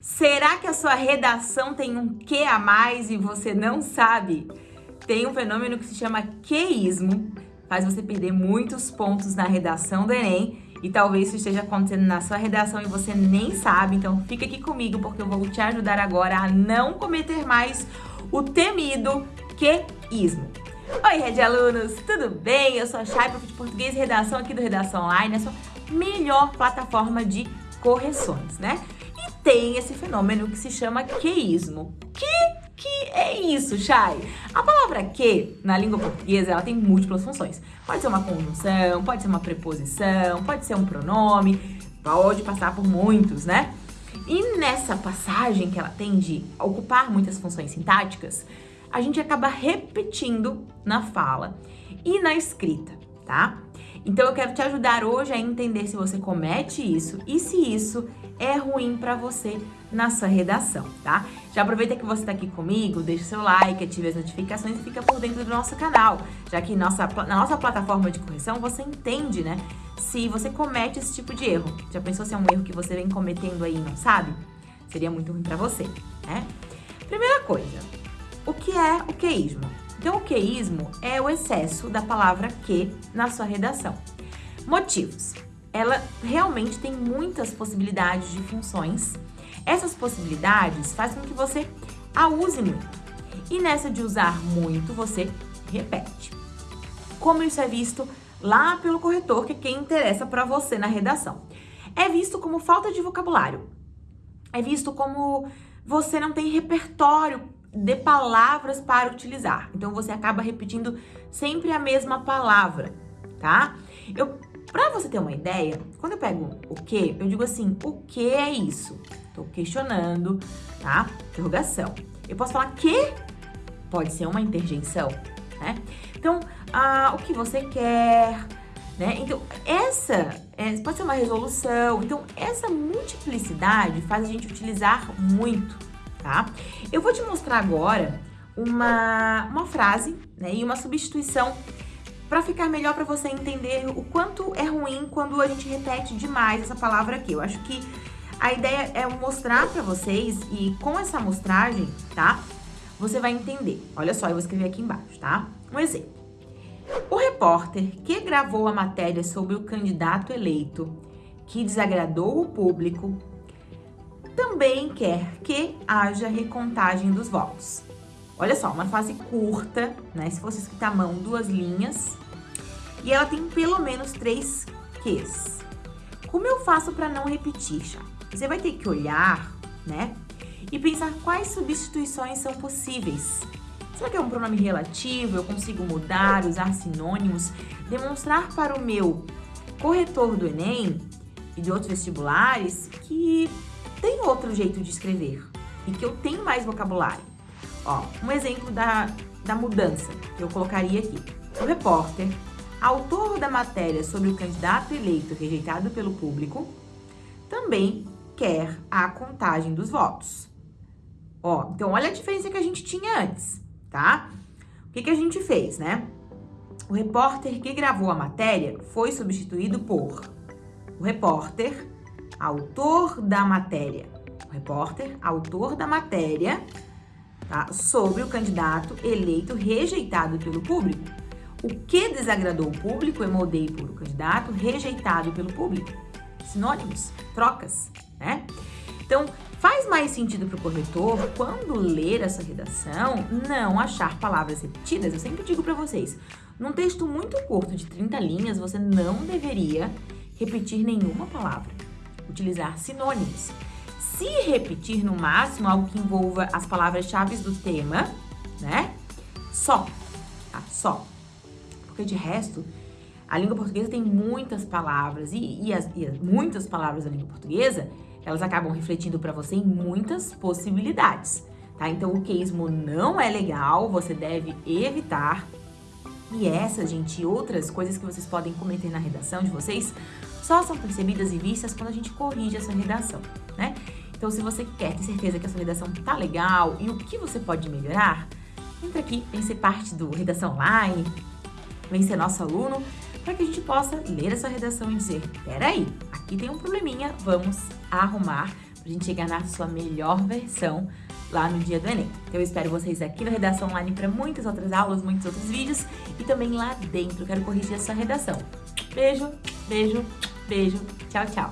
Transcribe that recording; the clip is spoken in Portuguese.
Será que a sua redação tem um que a mais e você não sabe? Tem um fenômeno que se chama queísmo, faz você perder muitos pontos na redação do Enem e talvez isso esteja acontecendo na sua redação e você nem sabe, então fica aqui comigo porque eu vou te ajudar agora a não cometer mais o temido queísmo. Oi, Rede Alunos, tudo bem? Eu sou a Chay, de português e redação aqui do Redação Online, a sua melhor plataforma de correções, né? Tem esse fenômeno que se chama queísmo. Que que é isso, Chay? A palavra que, na língua portuguesa, ela tem múltiplas funções. Pode ser uma conjunção, pode ser uma preposição, pode ser um pronome, pode passar por muitos, né? E nessa passagem que ela tem de ocupar muitas funções sintáticas, a gente acaba repetindo na fala e na escrita, tá? Então eu quero te ajudar hoje a entender se você comete isso e se isso é ruim para você na sua redação, tá? Já aproveita que você está aqui comigo, deixa seu like, ative as notificações e fica por dentro do nosso canal, já que nossa, na nossa plataforma de correção você entende, né, se você comete esse tipo de erro. Já pensou se é um erro que você vem cometendo aí e não sabe? Seria muito ruim para você, né? Primeira coisa, o que é o queísmo? Então, o queísmo é o excesso da palavra que na sua redação. Motivos. Ela realmente tem muitas possibilidades de funções. Essas possibilidades fazem com que você a use muito. E nessa de usar muito, você repete. Como isso é visto lá pelo corretor, que é quem interessa para você na redação. É visto como falta de vocabulário. É visto como você não tem repertório de palavras para utilizar. Então você acaba repetindo sempre a mesma palavra, tá? Eu, para você ter uma ideia, quando eu pego o que, eu digo assim, o que é isso? Tô questionando, tá? Interrogação. Eu posso falar que pode ser uma interjeição, né? Então, ah, o que você quer, né? Então, essa é, pode ser uma resolução. Então, essa multiplicidade faz a gente utilizar muito tá? Eu vou te mostrar agora uma, uma frase né, e uma substituição para ficar melhor para você entender o quanto é ruim quando a gente repete demais essa palavra aqui. Eu acho que a ideia é mostrar para vocês e com essa mostragem, tá? Você vai entender. Olha só, eu vou escrever aqui embaixo, tá? Um exemplo. O repórter que gravou a matéria sobre o candidato eleito que desagradou o público também quer que haja recontagem dos votos. Olha só, uma frase curta, né? Se fosse escrita à mão, duas linhas. E ela tem pelo menos três ques. Como eu faço para não repetir, Chá? Você vai ter que olhar, né? E pensar quais substituições são possíveis. Será que é um pronome relativo? Eu consigo mudar, usar sinônimos? Demonstrar para o meu corretor do Enem e de outros vestibulares que tem outro jeito de escrever e que eu tenho mais vocabulário. Ó, um exemplo da, da mudança que eu colocaria aqui. O repórter, autor da matéria sobre o candidato eleito rejeitado pelo público, também quer a contagem dos votos. Ó, então olha a diferença que a gente tinha antes, tá? O que, que a gente fez, né? O repórter que gravou a matéria foi substituído por o repórter autor da matéria. O repórter, autor da matéria, tá? Sobre o candidato eleito rejeitado pelo público. O que desagradou o público, eu mudei por o candidato rejeitado pelo público. Sinônimos, trocas, né? Então, faz mais sentido para o corretor, quando ler essa redação, não achar palavras repetidas. Eu sempre digo para vocês, num texto muito curto de 30 linhas, você não deveria repetir nenhuma palavra utilizar sinônimos. Se repetir no máximo algo que envolva as palavras-chave do tema, né? Só, tá? Só. Porque de resto, a língua portuguesa tem muitas palavras e, e, as, e as, muitas palavras da língua portuguesa, elas acabam refletindo para você em muitas possibilidades, tá? Então, o queismo não é legal, você deve evitar. E essas, gente, e outras coisas que vocês podem cometer na redação de vocês, só são percebidas e vistas quando a gente corrige a sua redação, né? Então, se você quer ter certeza que a sua redação tá legal e o que você pode melhorar, entra aqui, vem ser parte do Redação Online, vem ser nosso aluno, para que a gente possa ler a sua redação e dizer, peraí, aqui tem um probleminha, vamos arrumar, para a gente chegar na sua melhor versão lá no dia do Enem. Então eu espero vocês aqui no Redação Online para muitas outras aulas, muitos outros vídeos e também lá dentro. Quero corrigir a sua redação. Beijo, beijo, beijo. Tchau, tchau.